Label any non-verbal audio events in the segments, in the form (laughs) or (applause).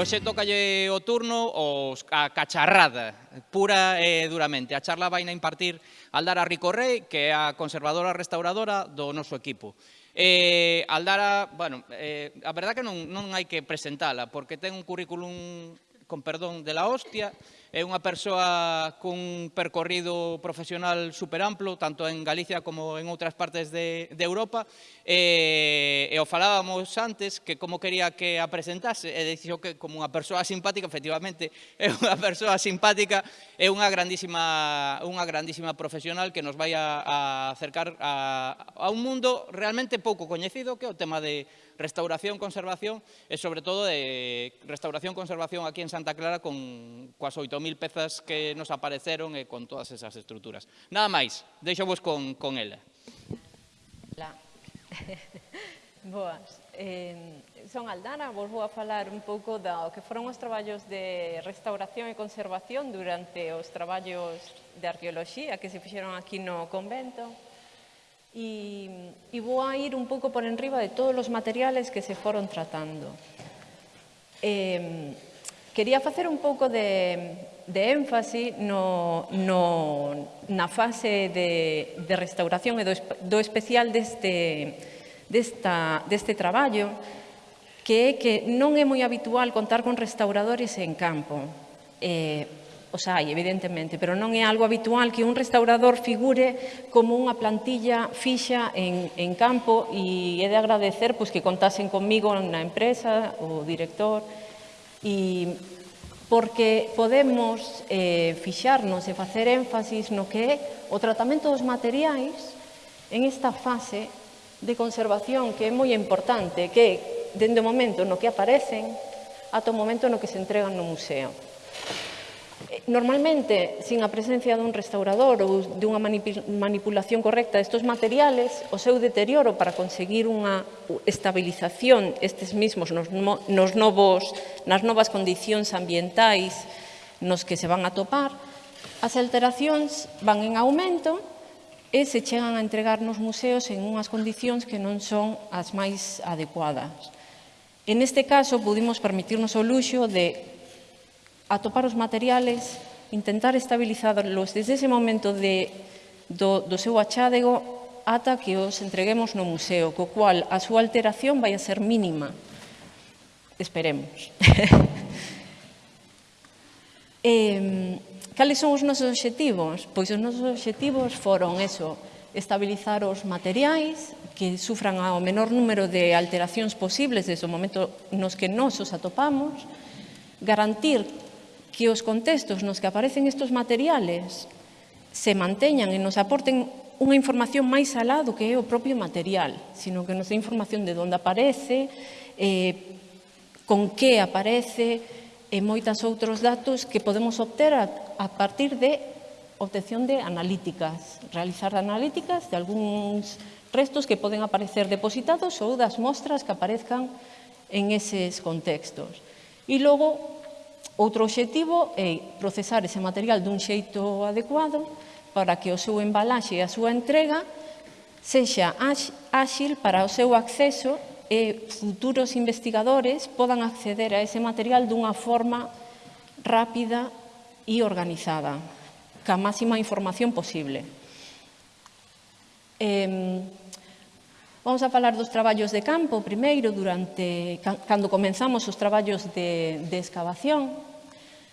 hoxe tocalle o turno os, a cacharrada, pura e duramente. A charla vai na impartir Aldara Ricorrey, que é a conservadora restauradora do noso equipo. Eh, Aldara, bueno, eh, a verdad que non, non hai que presentala, porque ten un currículum, con perdón, de la hostia, É unha persoa cun percorrido profesional superamplo, tanto en Galicia como en outras partes de, de Europa. E, e o falábamos antes que como quería que a presentase, e dixo que como unha persoa simpática, efectivamente, (laughs) é unha persoa simpática, é unha grandísima, unha grandísima profesional que nos vai a, a acercar a, a un mundo realmente pouco coñecido que é o tema de restauración, conservación e sobre todo de restauración, conservación aquí en Santa Clara con coas 8.000 pezas que nos apareceron e con todas esas estruturas. Nada máis, deixo vos con, con ela. La. (laughs) Boas. Eh, son Aldana, vos vou a falar un pouco do que foron os traballos de restauración e conservación durante os traballos de arqueoloxía que se fixeron aquí no convento y, y voy a ir un pouco por enriba de todos os materiales que se foron tratando. Eh, quería facer un pouco de, de énfase no, no, na fase de, de restauración e do, do especial deste, desta, deste traballo, que é que non é moi habitual contar con restauradores en campo. Eh, Os hai, evidentemente, pero non é algo habitual que un restaurador figure como unha plantilla fixa en, en campo e é de agradecer pois, que contasen comigo na empresa, o director, e porque podemos eh, fixarnos e facer énfasis no que é o tratamento dos materiais en esta fase de conservación que é moi importante, que dende o momento no que aparecen ata o momento no que se entregan no museo. Normalmente, sin a presencia dun restaurador ou dunha manipulación correcta destes materiales, o seu deterioro para conseguir unha estabilización estes mismos nos, nos novos, nas novas condicións ambientais nos que se van a topar, as alteracións van en aumento e se chegan a entregar nos museos en unhas condicións que non son as máis adecuadas. En este caso, pudimos permitirnos o luxo de atopar os materiales, intentar estabilizarlos desde ese momento de, do, do seu achádego ata que os entreguemos no museo, co cual a súa alteración vai a ser mínima. Esperemos. (laughs) eh, cales son os nosos obxectivos? Pois os nosos obxectivos foron eso, estabilizar os materiais que sufran ao menor número de alteracións posibles desde o momento nos que nos os atopamos, garantir que os contextos nos que aparecen estes materiales se manteñan e nos aporten unha información máis alá do que é o propio material, sino que nos dé información de onde aparece, eh, con que aparece, e moitas outros datos que podemos obter a, a partir de obtención de analíticas, realizar analíticas de algúns restos que poden aparecer depositados ou das mostras que aparezcan en eses contextos. E logo, Outro obxectivo é procesar ese material dun xeito adecuado para que o seu embalaxe e a súa entrega sexa áxil para o seu acceso e futuros investigadores podan acceder a ese material dunha forma rápida e organizada, ca máxima información posible. Eh, Vamos a falar dos traballos de campo primeiro, durante cando comenzamos os traballos de, de excavación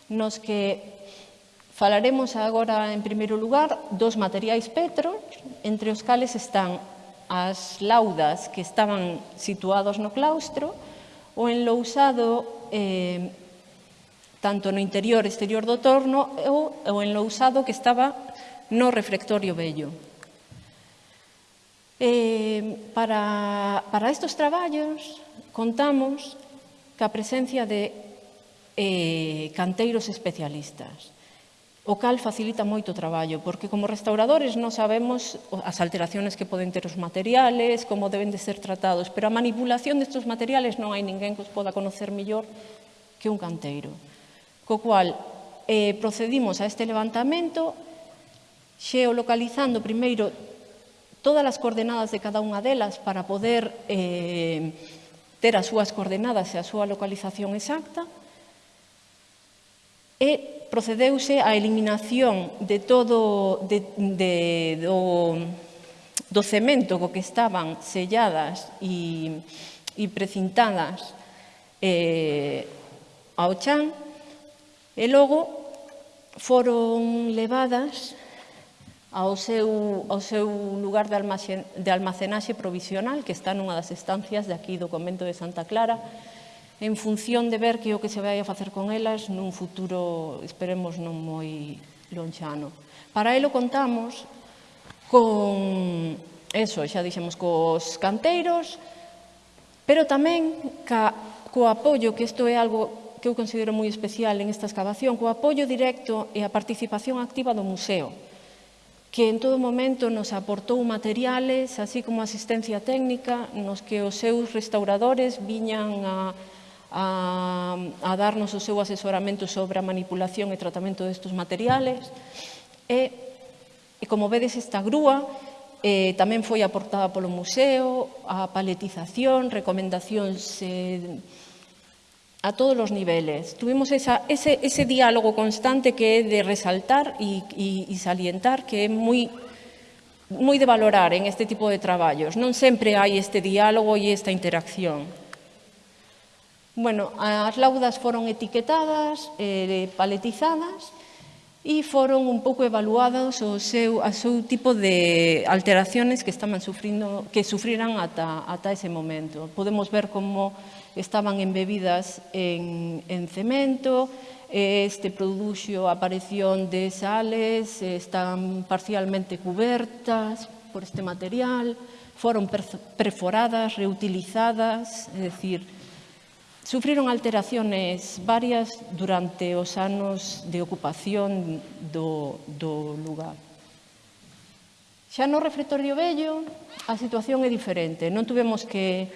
nos que falaremos agora, en primeiro lugar, dos materiais petro, entre os cales están as laudas que estaban situados no claustro, o enlousado eh, tanto no interior e exterior do torno ou o enlousado que estaba no reflectorio vello. Eh, para, para estos traballos contamos ca presencia de eh, canteiros especialistas o cal facilita moito o traballo, porque como restauradores non sabemos as alteraciones que poden ter os materiales, como deben de ser tratados, pero a manipulación destes materiales non hai ninguén que os poda conocer mellor que un canteiro. Co cual, eh, procedimos a este levantamento xeolocalizando primeiro todas as coordenadas de cada unha delas para poder eh, ter as súas coordenadas e a súa localización exacta, e procedeuse á eliminación de todo de, de, do, do cemento co que estaban selladas e, e precintadas eh, ao chan e logo foron levadas ao seu, ao seu lugar de, almacen, de almacenaxe provisional que está nunha das estancias de aquí do convento de Santa Clara en función de ver que o que se vai a facer con elas nun futuro, esperemos, non moi lonchano. Para elo contamos con eso, xa dixemos cos canteiros, pero tamén ca, co apoio, que isto é algo que eu considero moi especial en esta excavación, co apoio directo e a participación activa do museo, que en todo momento nos aportou materiales, así como asistencia técnica, nos que os seus restauradores viñan a a, a darnos o seu asesoramento sobre a manipulación e tratamento destes materiales. E, e como vedes, esta grúa eh, tamén foi aportada polo museo, a paletización, recomendacións eh, a todos os niveles. Tuvimos esa, ese, ese diálogo constante que é de resaltar e, e, e salientar, que é moi moi de valorar en este tipo de traballos. Non sempre hai este diálogo e esta interacción. Bueno, as laudas foron etiquetadas, eh, paletizadas e foron un pouco evaluados o seu, a seu tipo de alteraciones que estaban sufrindo, que sufriran ata, ata ese momento. Podemos ver como estaban embebidas en, en cemento, este produxo a aparición de sales, eh, están parcialmente cubertas por este material, foron perforadas, reutilizadas, é dicir, sufriron alteraciones varias durante os anos de ocupación do, do lugar. Xa no refectorio vello a situación é diferente. Non tuvemos que,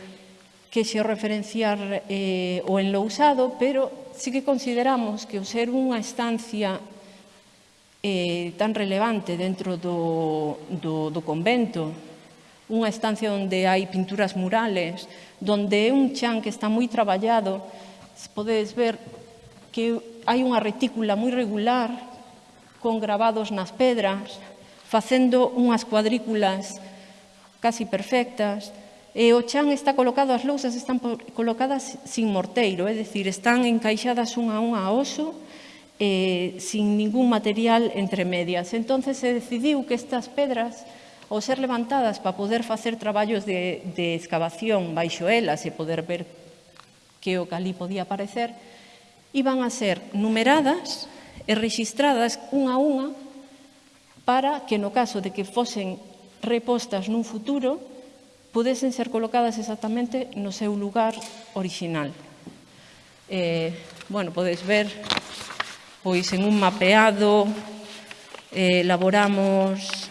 que xe referenciar eh, o enlousado, pero sí que consideramos que o ser unha estancia eh, tan relevante dentro do, do, do convento unha estancia onde hai pinturas murales, donde é un chan que está moi traballado, podedes ver que hai unha retícula moi regular con gravados nas pedras, facendo unhas cuadrículas casi perfectas, e o chan está colocado, as lousas están colocadas sin morteiro, é dicir, están encaixadas unha a unha a oso, eh, sin ningún material entre medias. Entonces se decidiu que estas pedras ao ser levantadas para poder facer traballos de, de excavación baixo elas e poder ver que o cali podía aparecer, iban a ser numeradas e registradas unha a unha para que no caso de que fosen repostas nun futuro pudesen ser colocadas exactamente no seu lugar original. Eh, bueno, podes ver, pois en un mapeado eh, elaboramos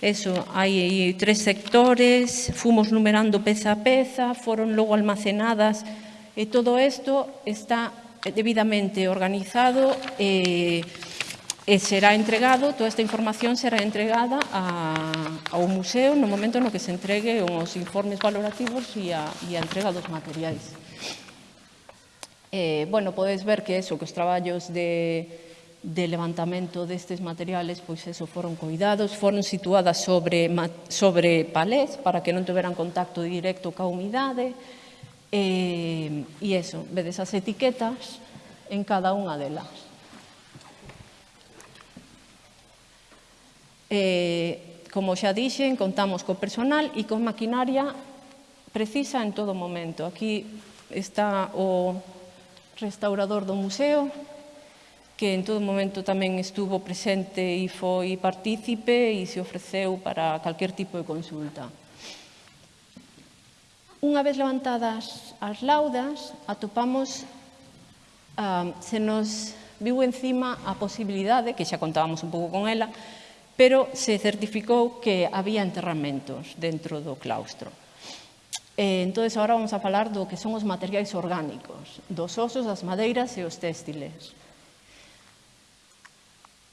eso, hai tres sectores, fomos numerando peza a peza, foron logo almacenadas, e todo isto está debidamente organizado e, e será entregado, toda esta información será entregada a, ao museo no momento no que se entregue os informes valorativos e a, e a entrega dos materiais. Eh, bueno, podes ver que eso, que os traballos de, de levantamento destes materiales, pois eso, foron cuidados, foron situadas sobre, sobre palés para que non tuveran contacto directo ca humidade, eh, e, e eso, vedes as etiquetas en cada unha delas. Eh, como xa dixen, contamos co personal e con maquinaria precisa en todo momento. Aquí está o restaurador do museo, que en todo momento tamén estuvo presente e foi partícipe e se ofreceu para calquer tipo de consulta. Unha vez levantadas as laudas, atopamos, uh, se nos viu encima a posibilidade, que xa contábamos un pouco con ela, pero se certificou que había enterramentos dentro do claustro. E, entón, agora vamos a falar do que son os materiais orgánicos, dos osos, as madeiras e os téstiles.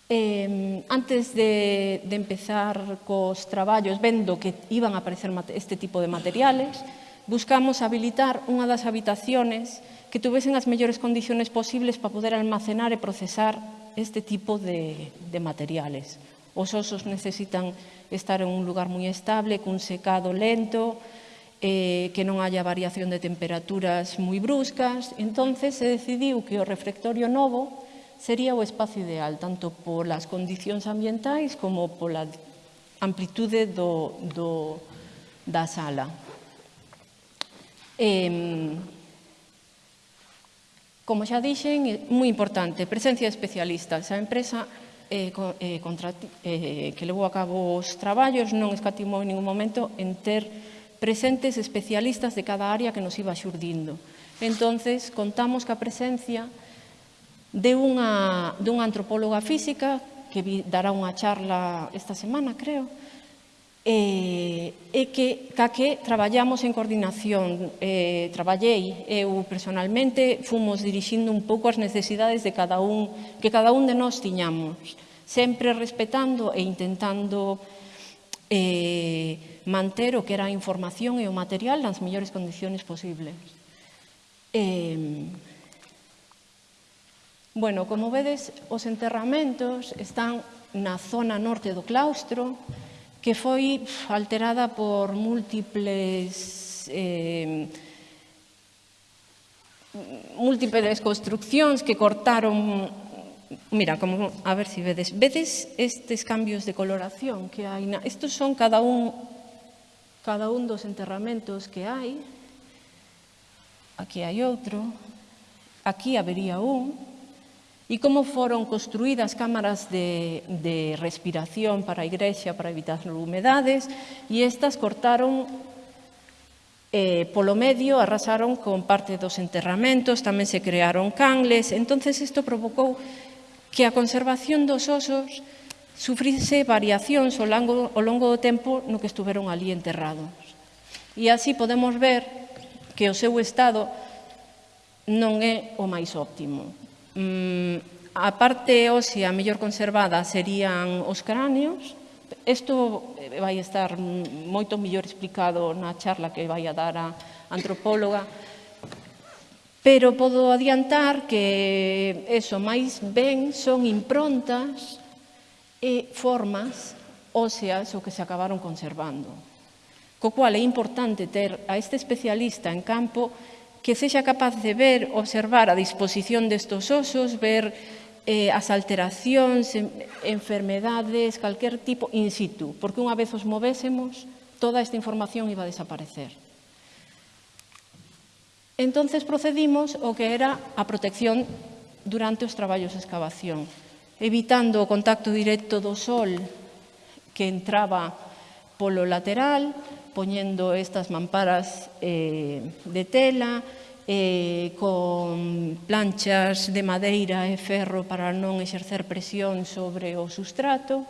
Eh, antes de, de empezar cos traballos, vendo que iban a aparecer este tipo de materiales, buscamos habilitar unha das habitaciones que tuvesen as mellores condiciones posibles para poder almacenar e procesar este tipo de, de materiales. Os osos necesitan estar en un lugar moi estable, cun secado lento, eh, que non haya variación de temperaturas moi bruscas. entonces se decidiu que o refectorio novo sería o espazo ideal, tanto polas condicións ambientais como pola amplitude do, do, da sala. Eh, como xa dixen, é moi importante, presencia de especialistas. A empresa eh, eh, contra, eh, que levou a cabo os traballos non escatimou en ningún momento en ter presentes especialistas de cada área que nos iba xurdindo. Entonces, contamos ca presencia de unha, dunha antropóloga física que vi, dará unha charla esta semana, creo, e, e que, ca que traballamos en coordinación. E, traballei eu personalmente, fomos dirixindo un pouco as necesidades de cada un, que cada un de nós tiñamos, sempre respetando e intentando eh, manter o que era a información e o material nas mellores condiciones posibles. Eh, Bueno, como vedes, os enterramentos están na zona norte do claustro, que foi alterada por múltiples eh, múltiples construccións que cortaron Mira, como, a ver se si vedes. Vedes estes cambios de coloración que hai? Na... Estos son cada un, cada un dos enterramentos que hai. Aquí hai outro. Aquí habería un e como foron construídas cámaras de, de respiración para a igrexa para evitar humedades e estas cortaron eh, polo medio arrasaron con parte dos enterramentos, tamén se crearon cangles, entonces isto provocou que a conservación dos osos sufrise variacións ao longo, ao longo do tempo no que estuveron ali enterrados. E así podemos ver que o seu estado non é o máis óptimo. Mm, a parte ósea mellor conservada serían os cráneos. Isto eh, vai estar moito mellor explicado na charla que vai a dar a antropóloga, pero podo adiantar que eso máis ben son improntas e formas óseas o que se acabaron conservando. Co cual é importante ter a este especialista en campo que sexa capaz de ver, observar a disposición destos osos, ver eh, as alteracións, enfermedades, calquer tipo in situ, porque unha vez os movésemos, toda esta información iba a desaparecer. Entonces procedimos o que era a protección durante os traballos de excavación, evitando o contacto directo do sol que entraba polo lateral, poñendo estas mamparas eh, de tela, eh, con planchas de madeira e ferro para non exercer presión sobre o sustrato,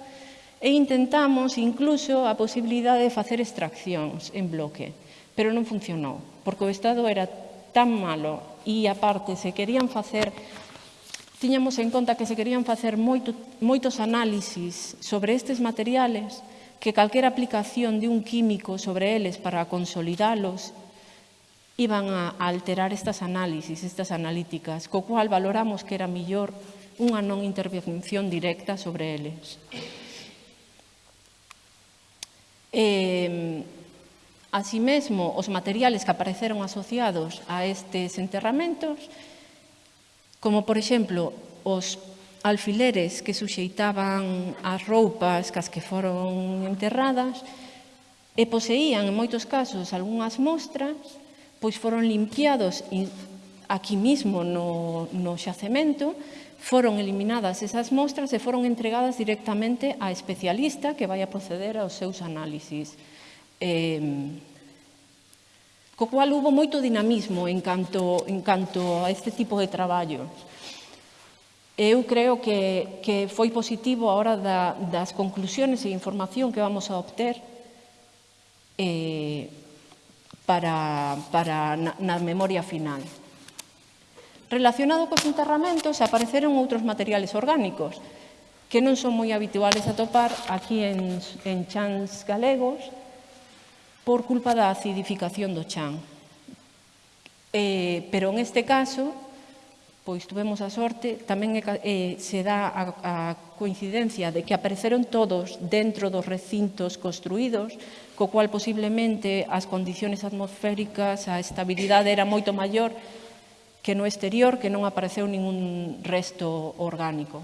e intentamos incluso a posibilidade de facer extraccións en bloque, pero non funcionou, porque o estado era tan malo e, aparte, se querían facer tiñamos en conta que se querían facer moito, moitos análisis sobre estes materiales que calquera aplicación de un químico sobre eles para consolidalos iban a alterar estas análisis, estas analíticas, co cual valoramos que era millor unha non intervención directa sobre eles. Eh, Así os materiales que apareceron asociados a estes enterramentos, como por exemplo os alfileres que suxeitaban as roupas cas que foron enterradas e poseían, en moitos casos, algunhas mostras, pois foron limpiados aquí mismo no, no xacemento, foron eliminadas esas mostras e foron entregadas directamente a especialista que vai a proceder aos seus análisis. Eh, co cual hubo moito dinamismo en canto, en canto a este tipo de traballo. Eu creo que, que foi positivo a hora da, das conclusiones e información que vamos a obter eh, para, para na, na memoria final. Relacionado cos enterramentos, apareceron outros materiales orgánicos que non son moi habituales a topar aquí en, en chans galegos por culpa da acidificación do chan. Eh, pero en este caso, pois tuvemos a sorte, tamén eh, se dá a, a coincidencia de que apareceron todos dentro dos recintos construídos, co cual posiblemente as condiciones atmosféricas, a estabilidade era moito maior que no exterior, que non apareceu ningún resto orgánico.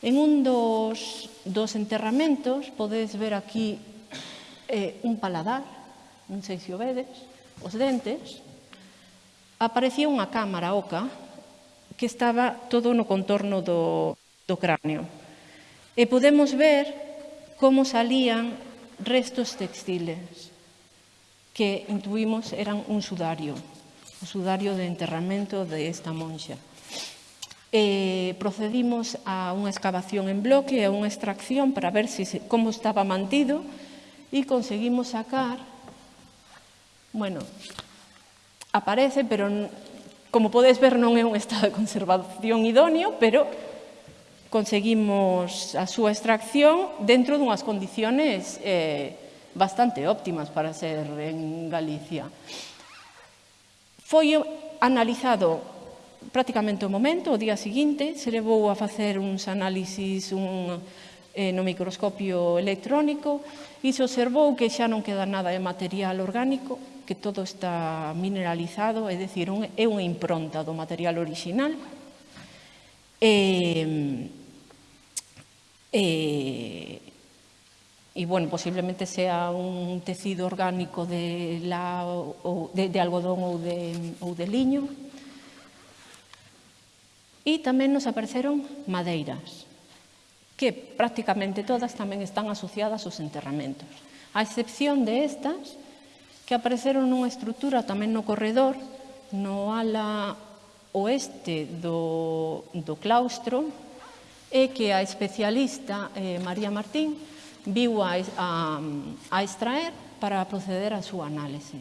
En un dos, dos enterramentos podedes ver aquí eh, un paladar, non sei se o vedes, os dentes, aparecía unha cámara oca que estaba todo no contorno do, do cráneo. E podemos ver como salían restos textiles que intuimos eran un sudario, o sudario de enterramento de esta monxa. E procedimos a unha excavación en bloque, a unha extracción para ver si, como estaba mantido e conseguimos sacar, bueno, aparece, pero Como podes ver, non é un estado de conservación idóneo, pero conseguimos a súa extracción dentro dunhas condiciones eh, bastante óptimas para ser en Galicia. Foi analizado prácticamente o momento, o día seguinte, se levou a facer uns análisis un, eh, no microscopio electrónico e se observou que xa non queda nada de material orgánico, que todo está mineralizado, é dicir, un, é unha impronta do material original. Eh, eh, e, e, e bueno, posiblemente sea un tecido orgánico de, la, ou de, de algodón ou de, ou de liño. E tamén nos apareceron madeiras, que prácticamente todas tamén están asociadas aos enterramentos. A excepción de estas, que apareceron nunha estrutura tamén no corredor, no ala oeste do, do claustro, e que a especialista eh, María Martín viu a, a, a extraer para proceder a súa análise.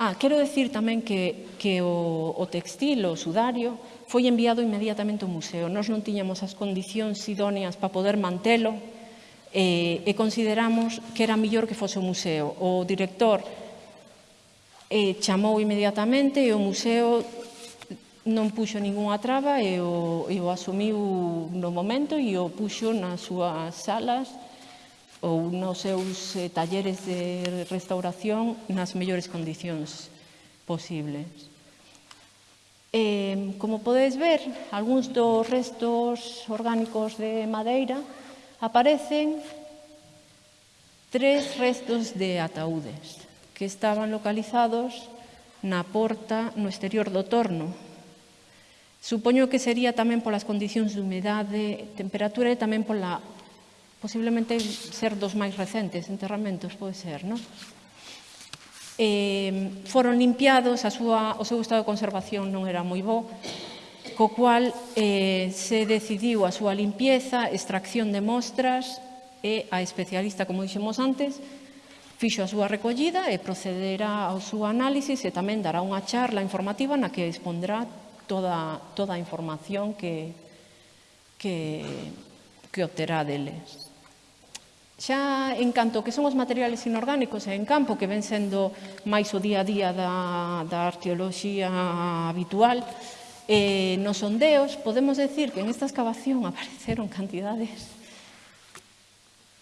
Ah, quero decir tamén que, que o, o textil, o sudario, foi enviado inmediatamente ao museo. Nós non tiñamos as condicións idóneas para poder mantelo, eh, e consideramos que era millor que fose o museo. O director eh, chamou inmediatamente e o museo non puxo ningunha traba e o, e o asumiu no momento e o puxo nas súas salas ou nos seus eh, talleres de restauración nas mellores condicións posibles. Eh, como podedes ver, algúns dos restos orgánicos de madeira aparecen tres restos de ataúdes que estaban localizados na porta no exterior do torno. Supoño que sería tamén polas condicións de humedade, temperatura e tamén pola posiblemente ser dos máis recentes enterramentos, pode ser, non? Eh, foron limpiados, a súa, o seu estado de conservación non era moi bo, co cual eh, se decidiu a súa limpieza, extracción de mostras e a especialista, como dixemos antes, fixo a súa recollida e procederá ao seu análisis e tamén dará unha charla informativa na que expondrá toda, toda a información que, que, que obterá deles. Xa en canto que son os materiales inorgánicos e en campo que ven sendo máis o día a día da, da arqueoloxía habitual, eh, nos sondeos podemos decir que en esta excavación apareceron cantidades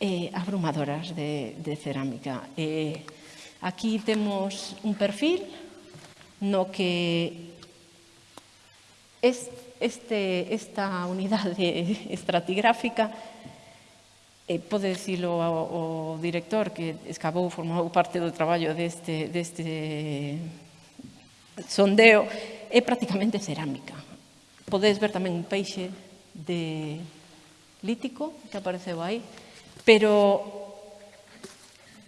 eh, abrumadoras de, de cerámica. Eh, aquí temos un perfil no que es, este, esta unidade estratigráfica eh, pode dicilo ao, o director que excavou, formou parte do traballo deste, deste sondeo, é prácticamente cerámica. Podedes ver tamén un peixe de lítico que apareceu aí, pero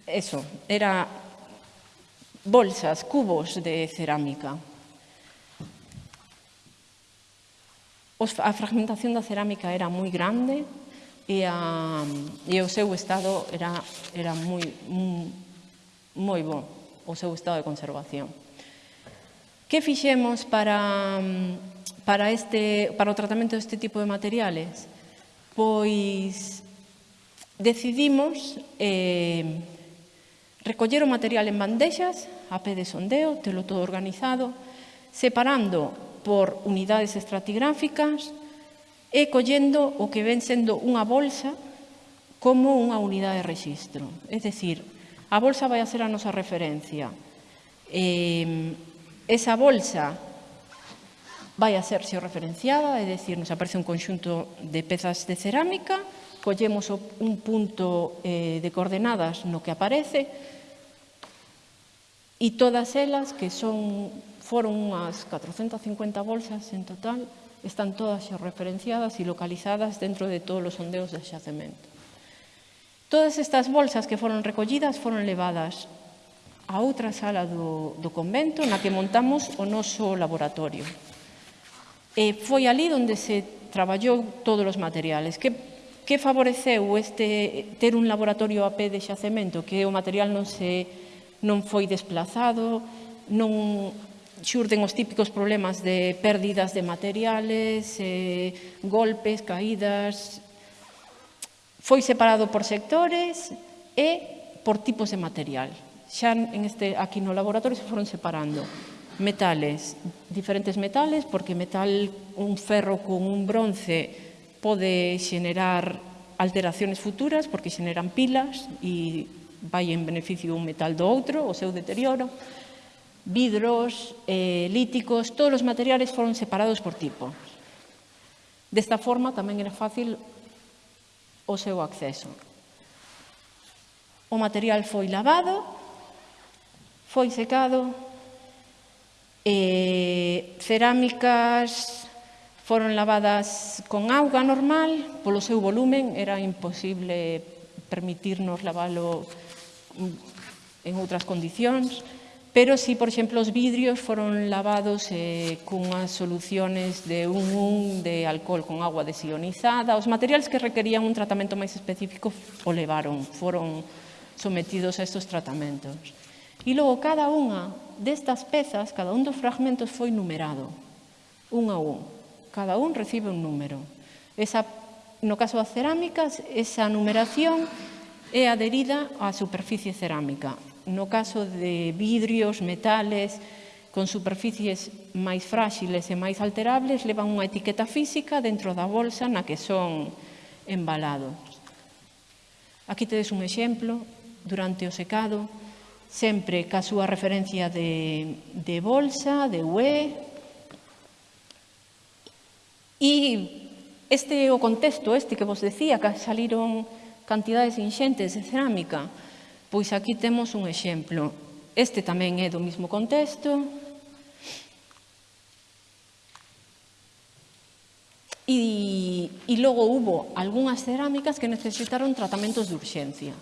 eso, era bolsas, cubos de cerámica. A fragmentación da cerámica era moi grande e, a, e o seu estado era, era moi, moi, moi bon, o seu estado de conservación. Que fixemos para, mm, para, este, para o tratamento deste tipo de materiales? Pois decidimos eh, recoller o material en bandexas, a pé de sondeo, telo todo organizado, separando por unidades estratigráficas e collendo o que ven sendo unha bolsa como unha unidade de registro. É dicir, a bolsa vai a ser a nosa referencia. Eh, esa bolsa vai a ser xeorreferenciada, é dicir, nos aparece un conxunto de pezas de cerámica, collemos un punto eh, de coordenadas no que aparece e todas elas, que son, foron unhas 450 bolsas en total, están todas xeorreferenciadas e localizadas dentro de todos os sondeos de xacemento. Todas estas bolsas que foron recollidas foron levadas a outra sala do, do convento na que montamos o noso laboratorio. E foi ali onde se traballou todos os materiales. Que, que favoreceu este ter un laboratorio a pé de xacemento, que o material non se non foi desplazado, non xurden os típicos problemas de pérdidas de materiales, eh, golpes, caídas, foi separado por sectores e por tipos de material xa en este, aquí no laboratorio se foron separando metales, diferentes metales, porque metal, un ferro con un bronce pode xenerar alteraciones futuras porque xeneran pilas e vai en beneficio un metal do outro, o seu deterioro, vidros, eh, líticos, todos os materiales foron separados por tipo. Desta forma tamén era fácil o seu acceso. O material foi lavado foi secado, eh, cerámicas foron lavadas con auga normal, polo seu volumen era imposible permitirnos lavalo mm, en outras condicións, pero si, por exemplo, os vidrios foron lavados eh, cunhas soluciones de un un de alcohol con agua desionizada, os materiais que requerían un tratamento máis específico o levaron, foron sometidos a estos tratamentos. E logo cada unha destas pezas, cada un dos fragmentos foi numerado, un a un. Cada un recibe un número. Esa, no caso das cerámicas, esa numeración é adherida á superficie cerámica. No caso de vidrios, metales, con superficies máis fráxiles e máis alterables, levan unha etiqueta física dentro da bolsa na que son embalados. Aquí tedes un exemplo, durante o secado, sempre ca súa referencia de, de bolsa, de UE. E este é o contexto este que vos decía, que saliron cantidades inxentes de cerámica. Pois aquí temos un exemplo. Este tamén é do mesmo contexto. E, e logo hubo algunhas cerámicas que necesitaron tratamentos de urxencia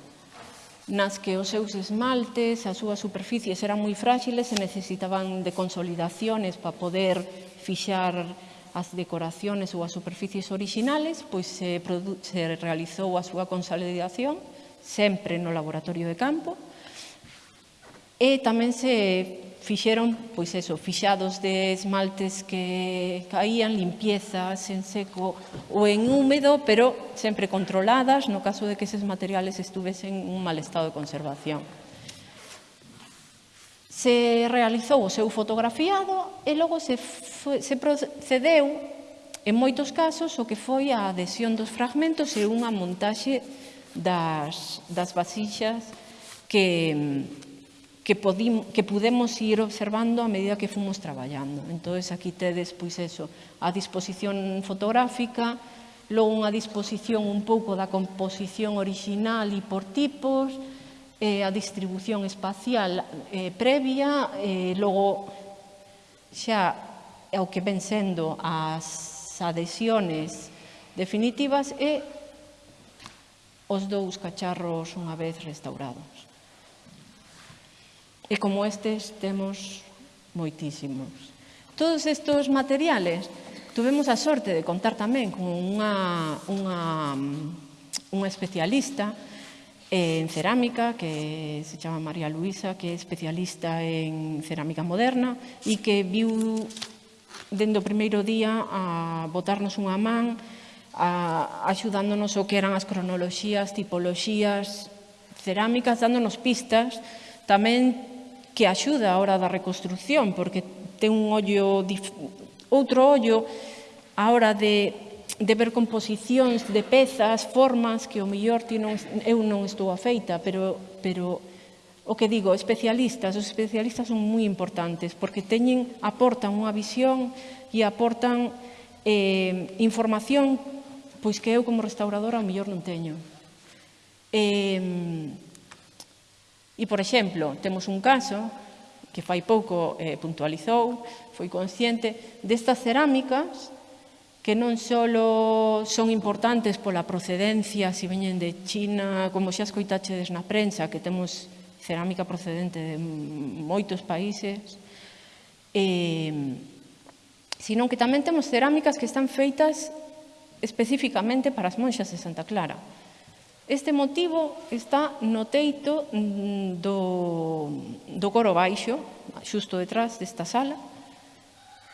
nas que os seus esmaltes, as súas superficies eran moi fráxiles e necesitaban de consolidaciones para poder fixar as decoraciones ou as superficies orixinales, pois se, se realizou a súa consolidación sempre no laboratorio de campo, Eh, e tamén se fixeron, pois eso, fixados de esmaltes que caían, limpiezas en seco ou en húmedo, pero sempre controladas no caso de que eses materiales estuvesen en un mal estado de conservación. Se realizou o seu fotografiado e logo se, foi, se procedeu, en moitos casos, o que foi a adhesión dos fragmentos e unha montaxe das, das vasixas que, que, podim, que pudemos ir observando a medida que fomos traballando. Entón, aquí tedes, pois eso, a disposición fotográfica, logo unha disposición un pouco da composición original e por tipos, eh, a distribución espacial eh, previa, eh, logo xa ao que ven sendo as adhesiones definitivas e os dous cacharros unha vez restaurados. E como estes temos moitísimos. Todos estes materiales tuvemos a sorte de contar tamén con unha, unha, unha especialista eh, en cerámica que se chama María Luisa, que é especialista en cerámica moderna e que viu dende o primeiro día a botarnos unha man a, axudándonos o que eran as cronoloxías, tipoloxías, cerámicas, dándonos pistas tamén que axuda a hora da reconstrucción, porque ten un ollo, outro ollo a hora de, de ver composicións de pezas, formas, que o mellor ti non, eu non estou afeita, pero, pero o que digo, especialistas, os especialistas son moi importantes, porque teñen, aportan unha visión e aportan eh, información pois que eu como restauradora o mellor non teño. Eh, E, por exemplo, temos un caso que fai pouco eh, puntualizou, foi consciente destas cerámicas que non só son importantes pola procedencia, se veñen de China, como xa escoitachedes na prensa, que temos cerámica procedente de moitos países, eh, sino que tamén temos cerámicas que están feitas especificamente para as monxas de Santa Clara. Este motivo está no teito mm, do, do coro baixo, xusto detrás desta sala,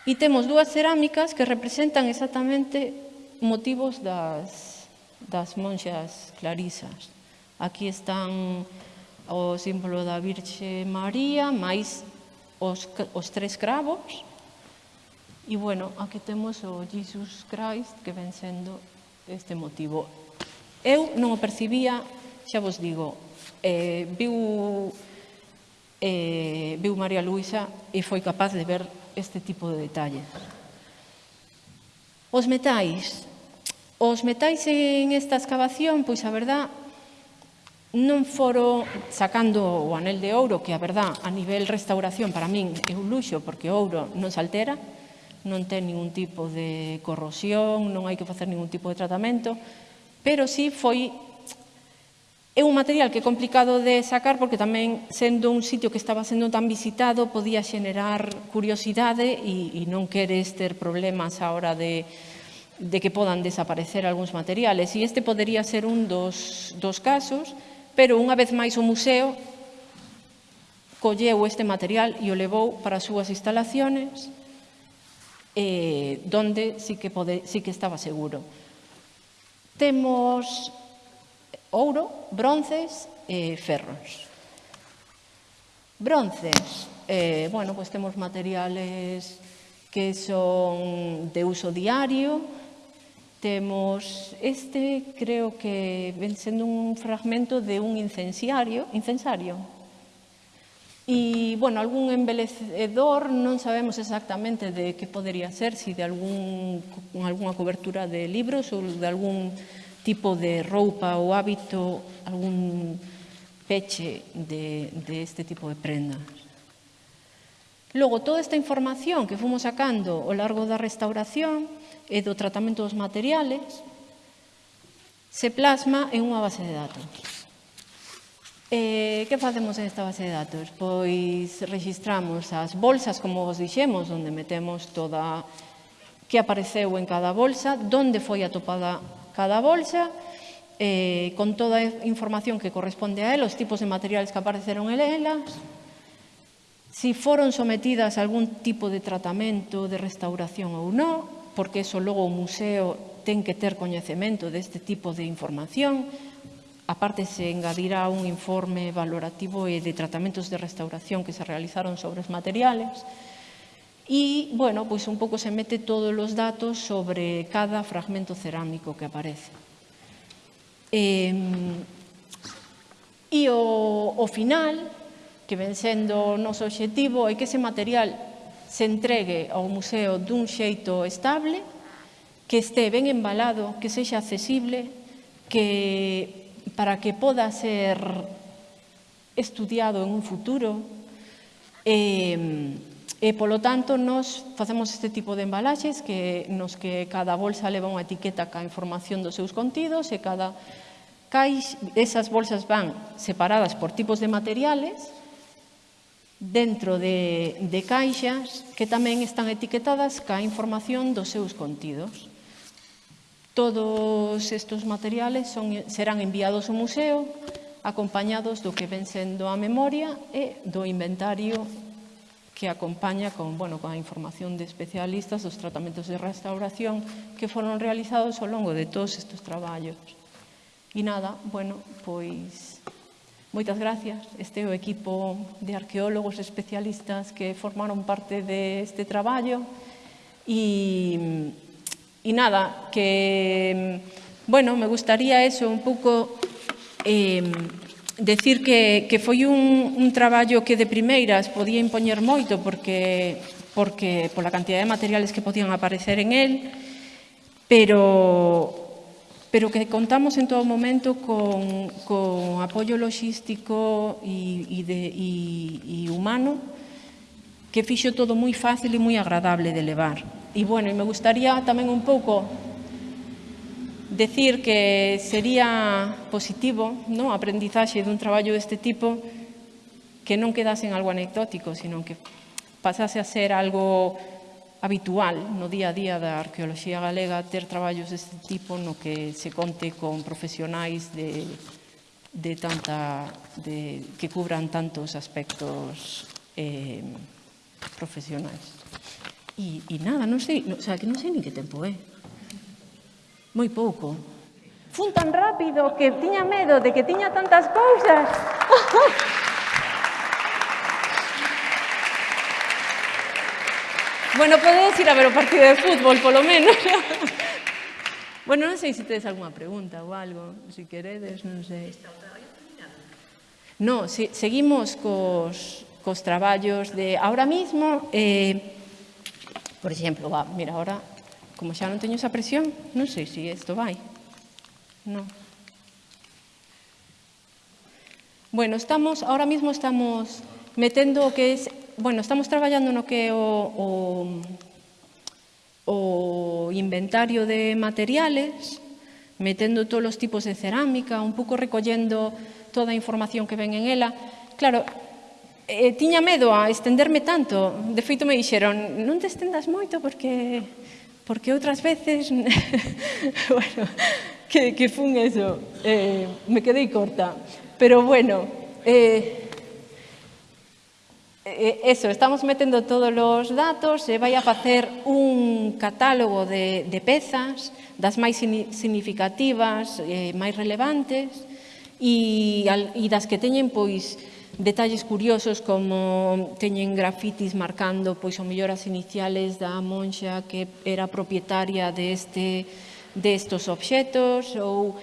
e temos dúas cerámicas que representan exactamente motivos das, das monxas clarisas. Aquí están o símbolo da Virxe María, máis os, os tres cravos, e, bueno, aquí temos o Jesus Christ, que ven sendo este motivo. Eu non o percibía, xa vos digo, eh, viu, eh, viu María Luisa e foi capaz de ver este tipo de detalles. Os metais. Os metais en esta excavación, pois a verdad, non foro sacando o anel de ouro, que a verdad, a nivel restauración, para min é un luxo, porque o ouro non se altera, non ten ningún tipo de corrosión, non hai que facer ningún tipo de tratamento, pero sí foi É un material que é complicado de sacar porque tamén, sendo un sitio que estaba sendo tan visitado, podía xenerar curiosidade e, e non queres ter problemas á hora de, de que podan desaparecer algúns materiales. E este podería ser un dos, dos casos, pero unha vez máis o museo colleu este material e o levou para as súas instalaciones eh, donde sí que, pode, sí que estaba seguro. Temos ouro, bronces e ferros. Bronces, eh, bueno, pues temos materiales que son de uso diario, temos este, creo que ven sendo un fragmento de un incensario, incensario, E, bueno, algún embelecedor non sabemos exactamente de que podería ser, si de algún, algunha cobertura de libros ou de algún tipo de roupa ou hábito, algún peche de, de este tipo de prendas. Logo, toda esta información que fomos sacando ao largo da restauración e do tratamento dos materiales se plasma en unha base de datos. Eh, que facemos esta base de datos? Pois registramos as bolsas, como vos dixemos, onde metemos toda que apareceu en cada bolsa, donde foi atopada cada bolsa, eh, con toda a información que corresponde a ela, os tipos de materiales que apareceron en elas, si foron sometidas a algún tipo de tratamento, de restauración ou non, porque eso logo o museo ten que ter coñecemento deste tipo de información, Aparte, se engadirá un informe valorativo e de tratamentos de restauración que se realizaron sobre os materiales. E, bueno, pois un pouco se mete todos os datos sobre cada fragmento cerámico que aparece. E, e o, o final, que ven sendo o noso objetivo, é que ese material se entregue ao museo dun xeito estable, que este ben embalado, que sexa accesible, que para que poda ser estudiado en un futuro e, e polo tanto nos facemos este tipo de embalaxes que nos que cada bolsa leva unha etiqueta ca información dos seus contidos e cada caix, esas bolsas van separadas por tipos de materiales dentro de, de caixas que tamén están etiquetadas ca información dos seus contidos. Todos estes materiales son, serán enviados ao museo acompañados do que ven sendo a memoria e do inventario que acompaña con, bueno, con a información de especialistas dos tratamentos de restauración que foron realizados ao longo de todos estes traballos. E nada, bueno, pois moitas gracias. Este é o equipo de arqueólogos especialistas que formaron parte deste traballo e E nada, que, bueno, me gustaría eso un pouco eh, decir que, que foi un, un traballo que de primeiras podía impoñer moito porque, porque pola cantidad de materiales que podían aparecer en él, pero pero que contamos en todo momento con, con apoio logístico e, e, de, e, e humano que fixo todo moi fácil e moi agradable de levar. E, bueno, e me gustaría tamén un pouco decir que sería positivo non? a aprendizaxe dun traballo deste tipo que non quedase en algo anecdótico, sino que pasase a ser algo habitual no día a día da arqueoloxía galega ter traballos deste tipo no que se conte con profesionais de, de tanta, de, que cubran tantos aspectos eh, profesionais. E, e nada, non sei, no, o sea, que non sei ni que tempo é. Moi pouco. Fun tan rápido que tiña medo de que tiña tantas cousas. (laughs) bueno, podedes ir a ver o partido de fútbol, polo menos. (laughs) bueno, non sei se tedes algunha pregunta ou algo, se si queredes, non sei. No, se, seguimos cos, cos traballos de... Ahora mismo... Eh, Por exemplo, va, mira, ahora, como xa non teño esa presión, non sei se si isto vai. Non. Bueno, estamos, ahora mismo estamos metendo o que es, bueno, estamos traballando no que é o, o, o inventario de materiales, metendo todos os tipos de cerámica, un pouco recollendo toda a información que ven en ela. Claro, eh, tiña medo a estenderme tanto. De feito, me dixeron, non te estendas moito porque, porque outras veces... (laughs) bueno, que, que fun eso. Eh, me quedei corta. Pero bueno, eh, eh eso, estamos metendo todos os datos e vai a facer un catálogo de, de pezas das máis significativas, eh, máis relevantes e, e das que teñen pois detalles curiosos como teñen grafitis marcando pois o mellor as iniciales da monxa que era propietaria deste destos obxetos ou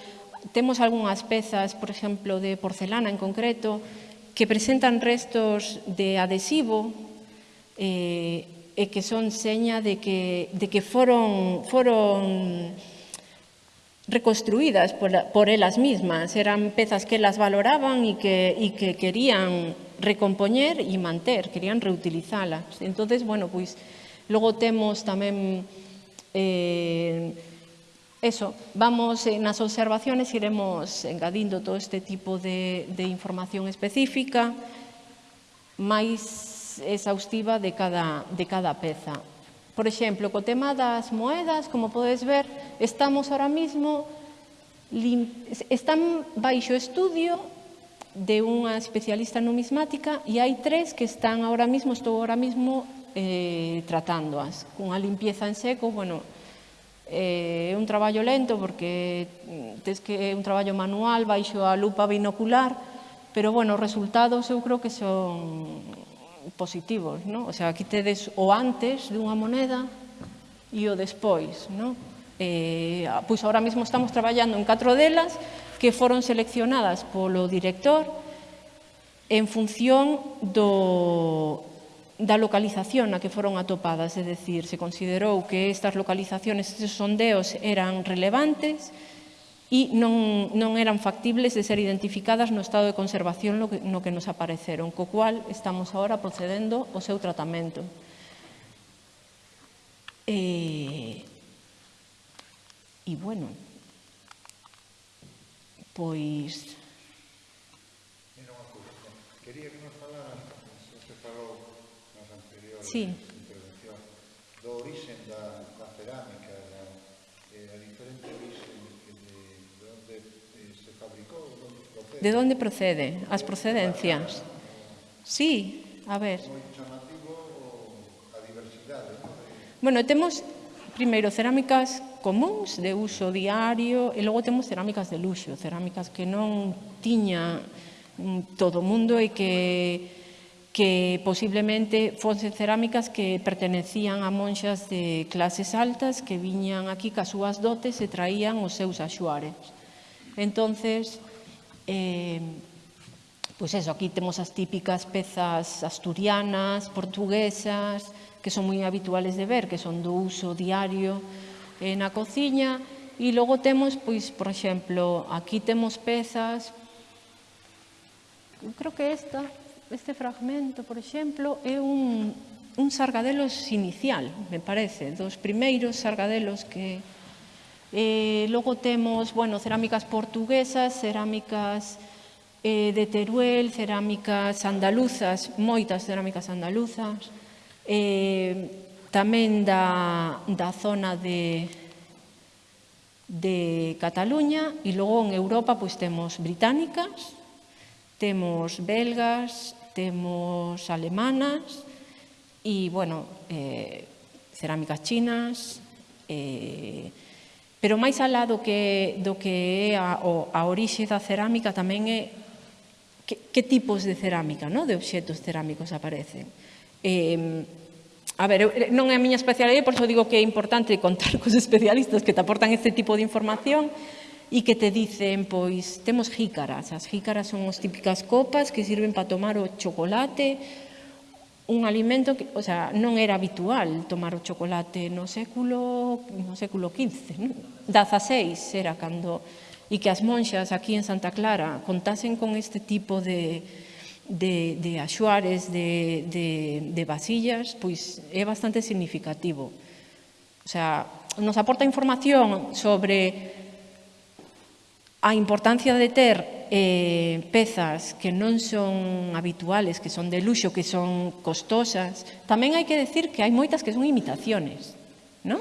temos algunhas pezas, por exemplo, de porcelana en concreto, que presentan restos de adhesivo eh, e que son seña de que, de que foron, foron reconstruídas por, por elas mismas. Eran pezas que elas valoraban e que, e que querían recompoñer e manter, querían reutilizalas. Entonces, bueno, pois, logo temos tamén eh, eso, vamos eh, nas observaciones iremos engadindo todo este tipo de, de información específica máis exhaustiva de cada, de cada peza. Por exemplo, co tema das moedas, como podes ver, estamos ahora mismo están baixo estudio de unha especialista numismática e hai tres que están ahora mismo, estou ahora mismo eh, tratándoas. Cunha limpieza en seco, bueno, eh, é un traballo lento porque tes que é un traballo manual baixo a lupa binocular, pero bueno, os resultados eu creo que son positivos, ¿no? O sea, aquí tedes o antes dunha moneda e o despois, ¿no? Eh, pois ahora mesmo estamos traballando en catro delas que foron seleccionadas polo director en función do, da localización na que foron atopadas, é dicir, se considerou que estas localizaciones, estes sondeos eran relevantes, e non, non eran factibles de ser identificadas no estado de conservación no que, no que nos apareceron, co cual estamos agora procedendo o seu tratamento. E, e bueno, pois... Unha cousa, quería que nos falaran, se falou nas anteriores sí. intervencións, do origen da de onde procede, as procedencias. Sí, a ver. Bueno, temos primeiro cerámicas comuns de uso diario e logo temos cerámicas de luxo, cerámicas que non tiña mm, todo o mundo e que que posiblemente fosen cerámicas que pertenecían a monxas de clases altas que viñan aquí cas súas dotes e traían os seus axuares. Entonces, Eh, pois eso, aquí temos as típicas pezas asturianas, portuguesas, que son moi habituales de ver, que son do uso diario eh, na cociña, e logo temos, pois, por exemplo, aquí temos pezas, eu creo que esta, este fragmento, por exemplo, é un, un sargadelos inicial, me parece, dos primeiros sargadelos que, Eh, logo temos, bueno, cerámicas portuguesas, cerámicas eh, de Teruel, cerámicas andaluzas, moitas cerámicas andaluzas, eh, tamén da, da zona de, de Cataluña. E logo en Europa pois, temos británicas, temos belgas, temos alemanas e, bueno, eh, cerámicas chinas, eh, Pero máis alá do que, do que é a, a orixe da cerámica tamén é que, que tipos de cerámica, no? de obxetos cerámicos aparecen. Eh, a ver, non é a miña especialidade, por iso digo que é importante contar cos especialistas que te aportan este tipo de información e que te dicen, pois, temos jícaras. As jícaras son as típicas copas que sirven para tomar o chocolate, un alimento que, o sea, non era habitual tomar o chocolate no século no século XV, non? 16 era cando e que as monxas aquí en Santa Clara contasen con este tipo de de, de axuares, de, de, de vasillas, pois é bastante significativo. O sea, nos aporta información sobre A importancia de ter eh, pezas que non son habituales, que son de luxo, que son costosas, tamén hai que decir que hai moitas que son imitaciones, non?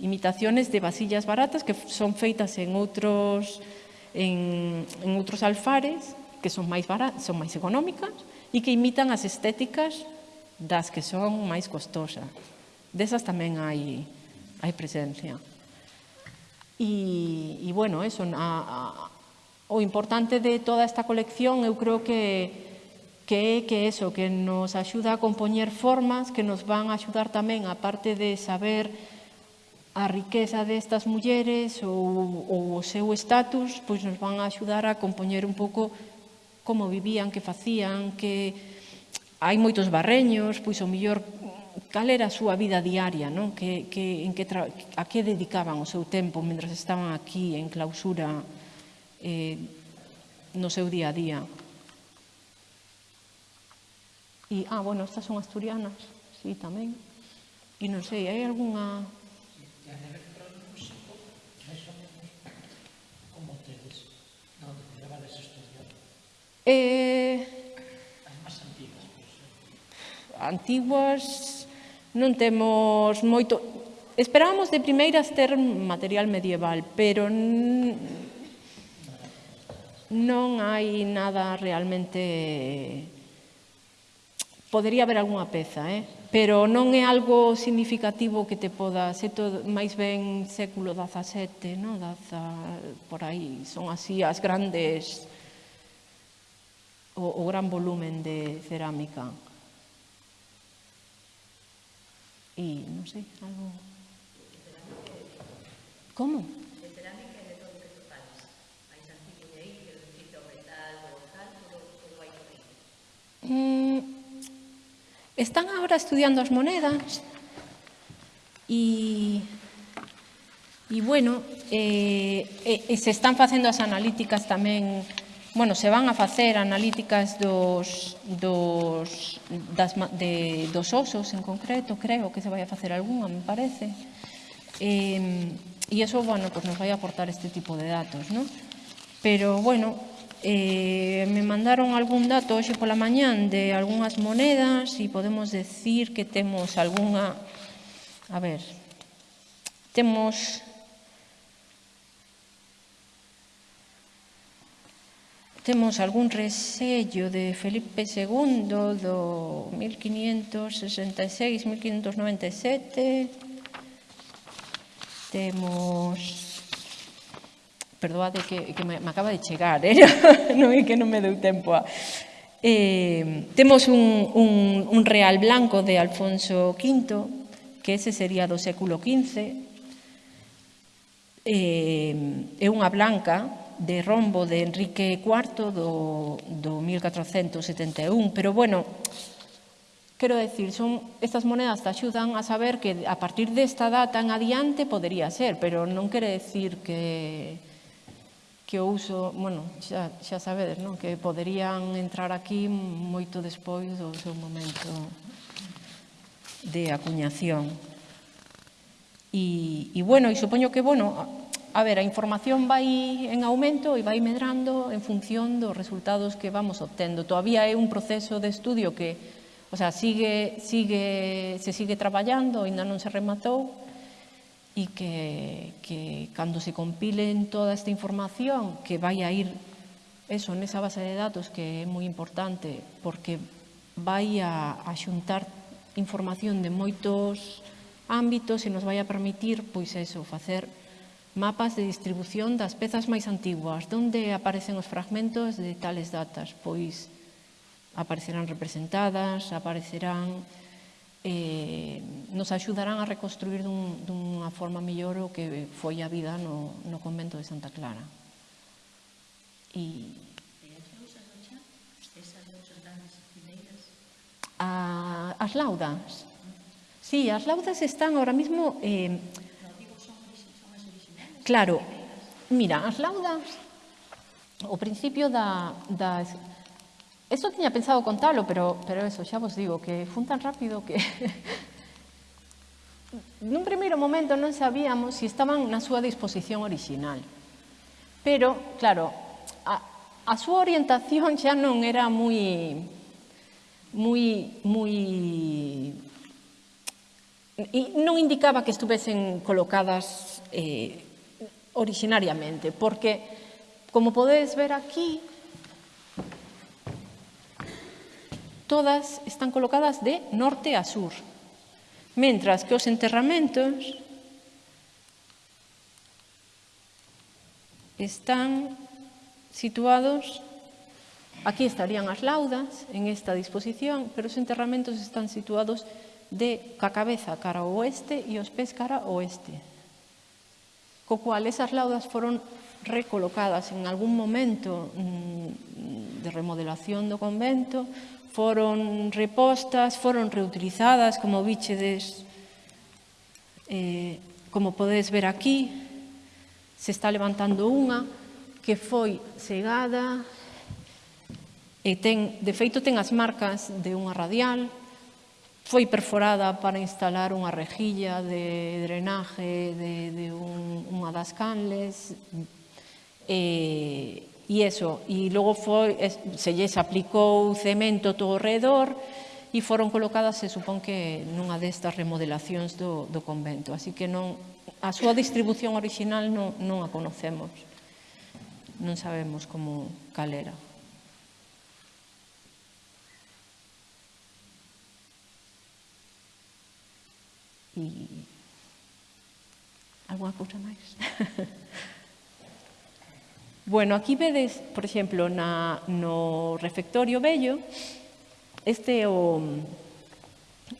Imitaciones de vasillas baratas que son feitas en outros, en, en outros alfares, que son máis, baratas, son máis económicas e que imitan as estéticas das que son máis costosas. Desas tamén hai, hai presencia. E, e bueno, eso, a, a, o importante de toda esta colección eu creo que que é que eso, que nos axuda a compoñer formas que nos van a axudar tamén, aparte de saber a riqueza destas mulleres ou, ou o seu estatus, pois nos van a axudar a compoñer un pouco como vivían, que facían, que hai moitos barreños, pois o millor cal era a súa vida diaria, non? Que, que, en que tra... a que dedicaban o seu tempo mentre estaban aquí en clausura eh, no seu día a día. E, ah, bueno, estas son asturianas, sí, tamén. E non sei, hai algunha... Eh, antiguas non temos moito... Esperábamos de primeiras ter material medieval, pero non hai nada realmente... Podería haber algunha peza, eh? pero non é algo significativo que te poda ser todo, máis ben século XVII, no? Daza, por aí, son así as grandes o, o gran volumen de cerámica. e non sei, algo... Como? De cerámica e de todo que tú falas. Hai xantiña aí, que non cita o metal, o tal, pero todo hai por aí. Mm, están agora estudiando as monedas e... E, bueno, eh, eh, se están facendo as analíticas tamén bueno, se van a facer analíticas dos, dos, das, de, dos osos en concreto, creo que se vai a facer algunha, me parece. Eh, e iso, bueno, pues nos vai a aportar este tipo de datos, ¿no? Pero, bueno, eh, me mandaron algún dato hoxe pola mañán de algunhas monedas e podemos decir que temos algunha... A ver, temos temos algún resello de Felipe II do 1566-1597. Temos... Perdoade que, que me, me acaba de chegar, eh? (laughs) non é que non me deu tempo a... Eh, temos un, un, un real blanco de Alfonso V, que ese sería do século XV, eh, é unha blanca de rombo de Enrique IV do, do 1471. Pero bueno, Quero decir, son, estas monedas te axudan a saber que a partir desta data en adiante podería ser, pero non quere decir que que o uso, bueno, xa, xa sabedes, non? que poderían entrar aquí moito despois do seu momento de acuñación. E, e bueno, e supoño que, bueno, a ver, a información vai en aumento e vai medrando en función dos resultados que vamos obtendo. Todavía é un proceso de estudio que o sea, sigue, sigue, se sigue traballando, ainda non se rematou, e que, que cando se compilen toda esta información que vai a ir eso nesa base de datos que é moi importante porque vai a, a xuntar información de moitos ámbitos e nos vai a permitir pois eso, facer mapas de distribución das pezas máis antiguas, onde aparecen os fragmentos de tales datas, pois aparecerán representadas, aparecerán eh, nos axudarán a reconstruir dun, dunha forma mellor o que foi a vida no, no convento de Santa Clara. E... A, as laudas. Sí, as laudas están ahora mismo... Eh, Claro, mira, as laudas, o principio da, das... Eso tiña pensado contalo, pero, pero eso, xa vos digo, que fun tan rápido que... (laughs) Nun primeiro momento non sabíamos se si estaban na súa disposición original. Pero, claro, a, a súa orientación xa non era moi moi moi e non indicaba que estuvesen colocadas eh, originariamente, porque como podedes ver aquí, todas están colocadas de norte a sur, mentras que os enterramentos están situados, aquí estarían as laudas en esta disposición, pero os enterramentos están situados de ca cabeza cara ao oeste e os pés cara ao oeste co cual esas laudas foron recolocadas en algún momento mm, de remodelación do convento, foron repostas, foron reutilizadas, como bichedes, eh, como podedes ver aquí, se está levantando unha que foi cegada e ten, de feito ten as marcas de unha radial, foi perforada para instalar unha rejilla de drenaje de, de un, unha das canles e, e eso, e logo foi, se lles aplicou cemento todo o redor e foron colocadas, se supón que nunha destas remodelacións do, do convento, así que non, a súa distribución original non, non a conocemos, non sabemos como cal era. e algunha cousa máis. bueno, aquí vedes, por exemplo, na, no refectorio bello, este é o,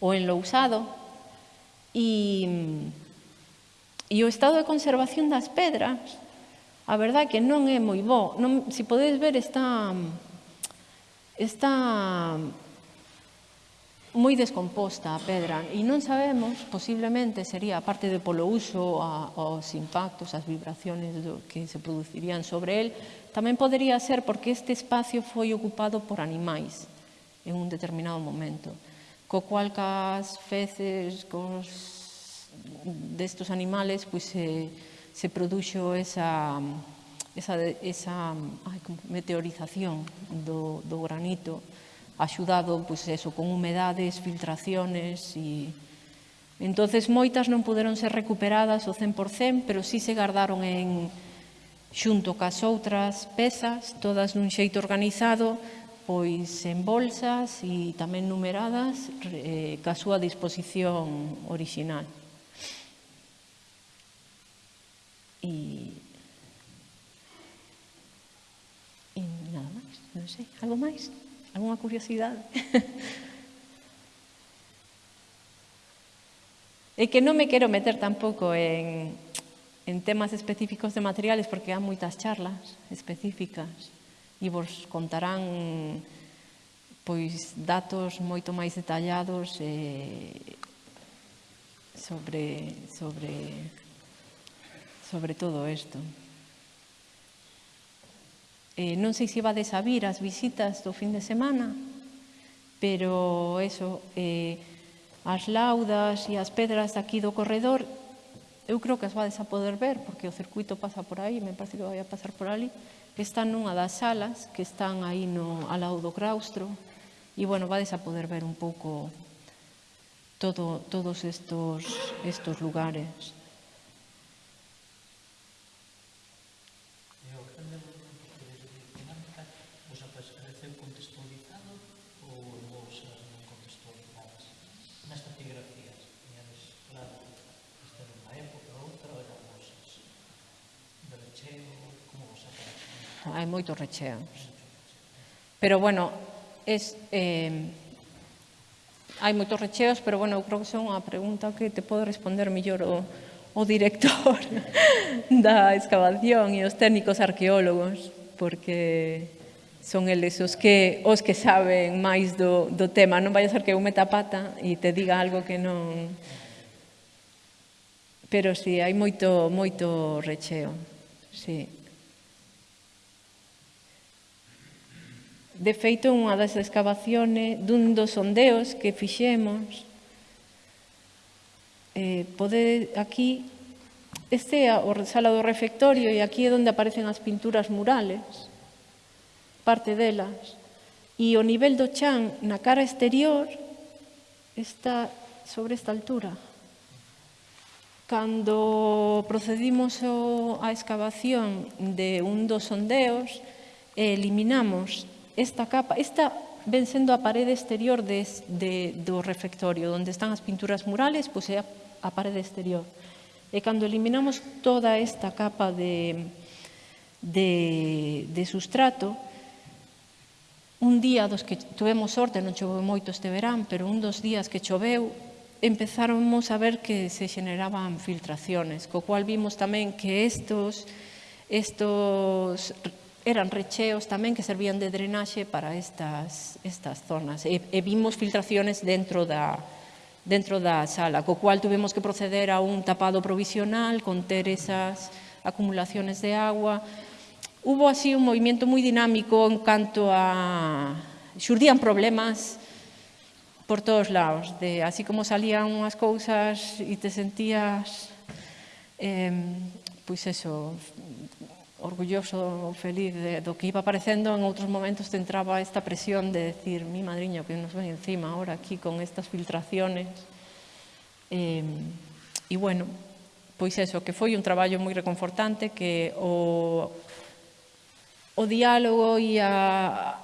o enlousado e, e o estado de conservación das pedras a verdad que non é moi bo. Non, se podedes ver, está, está moi descomposta a pedra e non sabemos, posiblemente sería, parte de polo uso, a, aos impactos, as vibraciones do, que se producirían sobre el, tamén podería ser porque este espacio foi ocupado por animais en un determinado momento, co cual cas feces, cos destos animales, pois se, se produxo esa, esa, esa ai, meteorización do, do granito, axudado pois eso, con humedades, filtraciones e entonces moitas non poderon ser recuperadas o 100%, pero sí se guardaron en xunto cas outras pezas, todas nun xeito organizado, pois en bolsas e tamén numeradas eh, ca súa disposición orixinal. E, e nada máis, non sei, algo máis? ¿Alguna curiosidade? (laughs) e que non me quero meter tampouco en, en temas específicos de materiales porque há moitas charlas específicas e vos contarán pois datos moito máis detallados eh, sobre sobre sobre todo isto. Eh, non sei se vades a vir as visitas do fin de semana, pero eso, eh, as laudas e as pedras aquí do corredor, eu creo que as vades a poder ver, porque o circuito pasa por aí, me parece que vai a pasar por ali, que están nunha das salas que están aí no, ao lado do claustro, e, bueno, vades a poder ver un pouco todo, todos estos, estos lugares. hai moitos recheos. Pero, bueno, es, eh, hai moitos recheos, pero, bueno, eu creo que son unha pregunta que te pode responder millor o, o director (laughs) da excavación e os técnicos arqueólogos, porque son eles os que, os que saben máis do, do tema. Non vai a ser que eu meta pata e te diga algo que non... Pero sí, hai moito, moito recheo. Sí. De feito, unha das excavaciones dun dos sondeos que fixemos eh, pode aquí este é o sala do refectorio e aquí é onde aparecen as pinturas murales parte delas. E o nivel do chan na cara exterior está sobre esta altura. Cando procedimos a excavación de un dos sondeos eliminamos esta capa, esta ven sendo a parede exterior de, de, do refectorio, onde están as pinturas murales, pois é a, a parede exterior. E cando eliminamos toda esta capa de, de, de sustrato, un día dos que tuvemos sorte, non choveu moito este verán, pero un dos días que choveu, empezáramos a ver que se xeneraban filtraciones, co cual vimos tamén que estos, estos eran recheos tamén que servían de drenaxe para estas, estas zonas. E, e vimos filtraciones dentro da, dentro da sala, co cual tuvemos que proceder a un tapado provisional, conter esas acumulaciones de agua. Hubo así un movimiento moi dinámico en canto a... Xurdían problemas por todos lados, de así como salían unhas cousas e te sentías eh, pois eso, orgulloso ou feliz de, do que iba aparecendo, en outros momentos te entraba esta presión de decir, mi madriño, que nos ven encima ahora aquí con estas filtraciones. Eh, e bueno, pois eso, que foi un traballo moi reconfortante, que o, o diálogo e a,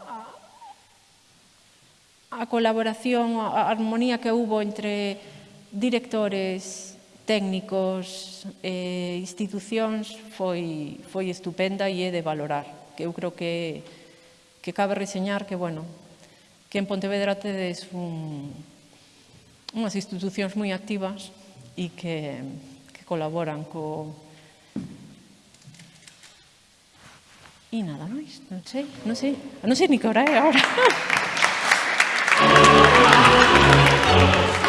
a colaboración, a armonía que hubo entre directores técnicos e institucións foi, foi estupenda e é de valorar. Que eu creo que, que cabe reseñar que, bueno, que en Pontevedra tedes un, unhas institucións moi activas e que, que colaboran co, E nada máis, non sei, non sei, non sei ni que hora é agora. (laughs)